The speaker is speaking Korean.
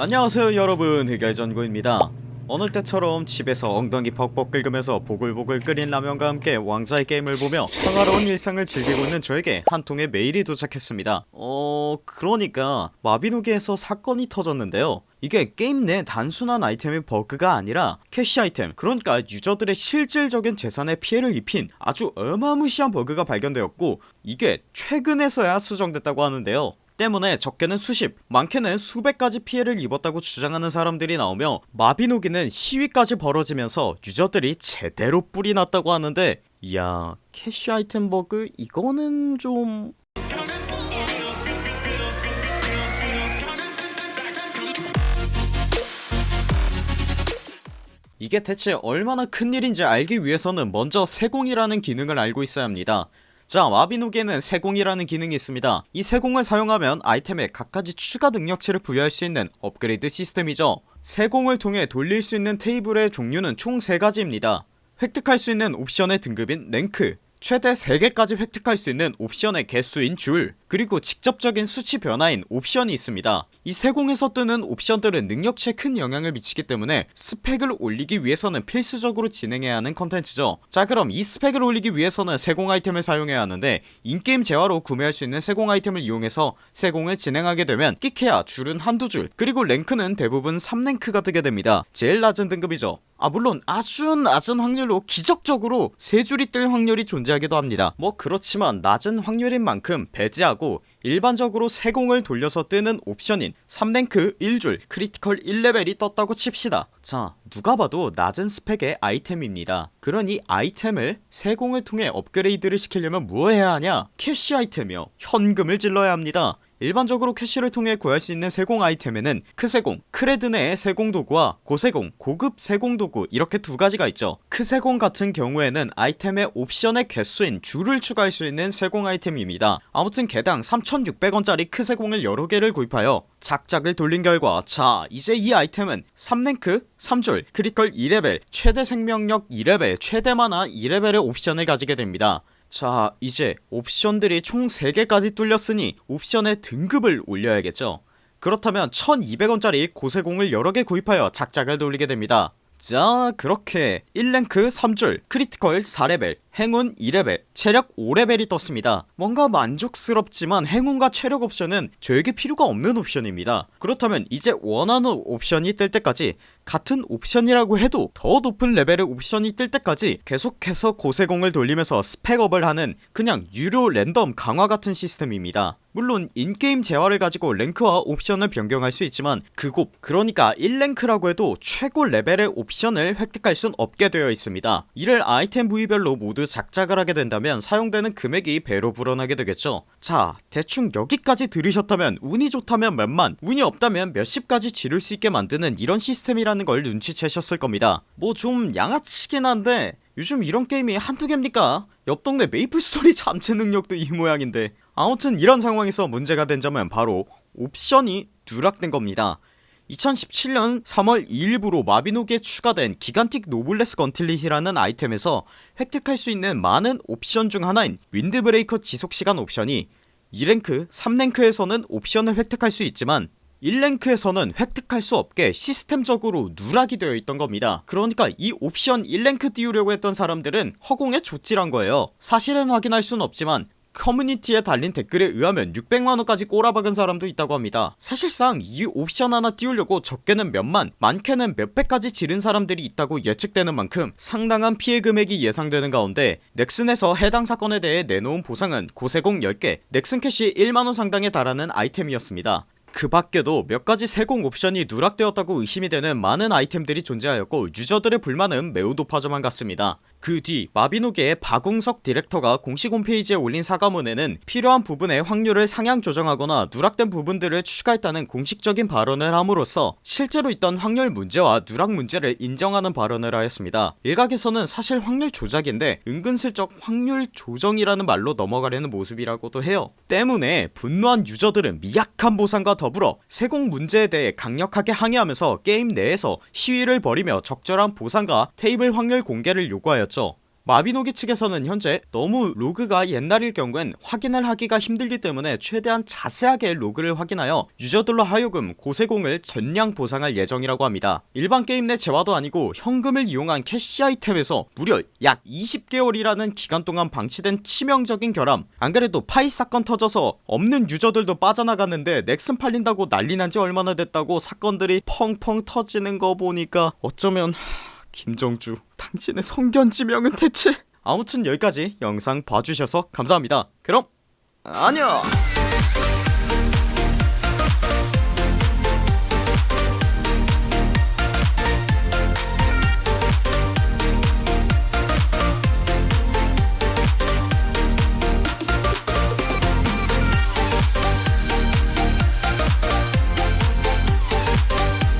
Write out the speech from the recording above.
안녕하세요 여러분. 흑열전구입니다. 여느 때처럼 집에서 엉덩이 벅벅 긁으면서 보글보글 끓인 라면과 함께 왕좌의 게임을 보며 평화로운 일상을 즐기고 있는 저에게 한 통의 메일이 도착했습니다. 어... 그러니까 마비노기에서 사건이 터졌는데요. 이게 게임 내 단순한 아이템의 버그가 아니라 캐시 아이템 그러니까 유저들의 실질적인 재산에 피해를 입힌 아주 어마무시한 버그가 발견되었고 이게 최근에서야 수정됐다고 하는데요 때문에 적게는 수십 많게는 수백까지 피해를 입었다고 주장하는 사람들이 나오며 마비노기는 시위까지 벌어지면서 유저들이 제대로 뿔이 났다고 하는데 이야 캐시 아이템 버그 이거는 좀... 이게 대체 얼마나 큰일인지 알기 위해서는 먼저 세공이라는 기능을 알고 있어야 합니다 자 마비노기에는 세공이라는 기능이 있습니다. 이 세공을 사용하면 아이템에 갖가지 추가 능력치를 부여할 수 있는 업그레이드 시스템이죠. 세공을 통해 돌릴 수 있는 테이블의 종류는 총 3가지입니다. 획득할 수 있는 옵션의 등급인 랭크 최대 3개까지 획득할 수 있는 옵션의 개수인 줄 그리고 직접적인 수치 변화인 옵션이 있습니다. 이 세공에서 뜨는 옵션들은 능력치에 큰 영향을 미치기 때문에 스펙을 올리기 위해서는 필수적으로 진행해야 하는 컨텐츠죠. 자 그럼 이 스펙을 올리기 위해서는 세공 아이템을 사용해야 하는데 in-game 재화로 구매할 수 있는 세공 아이템을 이용해서 세공을 진행하게 되면 끽해야 줄은 한두 줄 그리고 랭크는 대부분 3랭크가 뜨게 됩니다. 제일 낮은 등급이죠. 아 물론 아주 낮은 확률로 기적적으로 세 줄이 뜰 확률이 존재하기도 합니다. 뭐 그렇지만 낮은 확률인 만큼 배제하고 일반적으로 세공을 돌려서 뜨는 옵션인 3랭크 1줄 critical 1레벨이 떴다고 칩시다. 자 누가 봐도 낮은 스펙의 아이템입니다. 그러니 아이템을 세공을 통해 업그레이드를 시키려면 무엇 해야 하냐? 캐시 아이템이요. 현금을 질러야 합니다 일반적으로 캐시를 통해 구할 수 있는 세공 아이템에는 크세공, 크레드네의 세공도구와 고세공, 고급 세공도구 이렇게 두 가지가 있죠. 크세공 같은 경우에는 아이템의 옵션의 개수인 줄을 추가할 수 있는 세공 아이템입니다. 아무튼 개당 3600원짜리 크세공을 여러 개를 구입하여 작작을 돌린 결과 자 이제 이 아이템은 3랭크 3줄 critical 2레벨 최대 생명력 2레벨 최대 마나 2레벨의 옵션을 가지게 됩니다 자 이제 옵션들이 총 3개까지 뚫렸으니 옵션의 등급을 올려야겠죠. 그렇다면 1200원짜리 고세공을 여러개 구입하여 작작을 돌리게 됩니다. 자 그렇게 1랭크 3줄 critical 4레벨 행운 2레벨 체력 5레벨이 떴습니다. 뭔가 만족스럽지만 행운과 체력 옵션은 저에게 필요가 없는 옵션입니다. 그렇다면 이제 원하는 옵션이 뜰 때까지 같은 옵션이라고 해도 더 높은 레벨의 옵션이 뜰 때까지 계속해서 고세공을 돌리면서 스펙 up을 하는 그냥 유료 랜덤 강화 같은 시스템입니다. 물론 in-game 재화를 가지고 랭크와 옵션을 변경할 수 있지만 그곳 그러니까 1랭크라고 해도 최고 레벨의 옵션을 획득할 순 없게 되어 있습니다. 이를 아이템 부위별로 모두 작작을 하게 된다면 사용되는 금액이 배로 불어나게 되겠죠. 자 대충 여기까지 들으셨다면 운이 좋다면 몇만 운이 없다면 몇십까지 지를 수 있게 만드는 이런 시스템이라는 걸 눈치채셨을 겁니다. 뭐 좀 양아치긴 한데 요즘 이런 게임이 한두 개입니까? 옆 동네 메이플스토리 잠재 능력도 이 모양인데. 아무튼 이런 상황에서 문제가 된 점은 바로 옵션이 누락된 겁니다 2017년 3월 2일부로 마비노기에 추가된 기간틱 노블레스 건틀릿이라는 아이템에서 획득할 수 있는 많은 옵션 중 하나인 윈드브레이커 지속시간 옵션이 2랭크 3랭크에서는 옵션을 획득할 수 있지만 1랭크에서는 획득할 수 없게 시스템적으로 누락이 되어 있던 겁니다. 그러니까 이 옵션 1랭크 띄우려고 했던 사람들은 허공에 좆질한 거예요. 사실은 확인할 순 없지만 커뮤니티에 달린 댓글에 의하면 600만원까지 꼬라박은 사람도 있다고 합니다. 사실상 이 옵션 하나 띄우려고 적게는 몇만 많게는 몇백까지 지른 사람들이 있다고 예측되는 만큼 상당한 피해 금액이 예상되는 가운데 넥슨에서 해당 사건에 대해 내놓은 보상은 고세공 10개 넥슨 캐시 1만원 상당에 달하는 아이템이었습니다. 그 밖에도 몇가지 세공 옵션이 누락되었다고 의심이 되는 많은 아이템들이 존재하였고 유저들의 불만은 매우 높아져만 갔습니다 그 뒤 마비노기의 박웅석 디렉터가 공식 홈페이지에 올린 사과문에는 필요한 부분의 확률을 상향 조정하거나 누락된 부분들을 추가했다는 공식적인 발언을 함으로써 실제로 있던 확률 문제와 누락 문제를 인정하는 발언을 하였습니다. 일각에서는 사실 확률 조작인데 은근슬쩍 확률 조정이라는 말로 넘어가려는 모습이라고도 해요. 때문에 분노한 유저들은 미약한 보상과 더불어 세공 문제에 대해 강력하게 항의하면서 게임 내에서 시위를 벌이며 적절한 보상과 테이블 확률 공개를 요구하였죠 마비노기 측에서는 현재 너무 로그가 옛날일 경우엔 확인을 하기가 힘들기 때문에 최대한 자세하게 로그를 확인하여 유저들로 하여금 고세공을 전량 보상할 예정이라고 합니다. 일반 게임 내 재화도 아니고 현금을 이용한 캐시 아이템에서 무려 약 20개월이라는 기간 동안 방치된 치명적인 결함. 안그래도 파이 사건 터져서 없는 유저들도 빠져나갔는데 넥슨 팔린다고 난리난지 얼마나 됐다고 사건들이 펑펑 터지는 거 보니까 어쩌면 하... 김정주 당신의 성견지명은 대체? 아무튼 여기까지 영상 봐주셔서 감사합니다. 그럼 안녕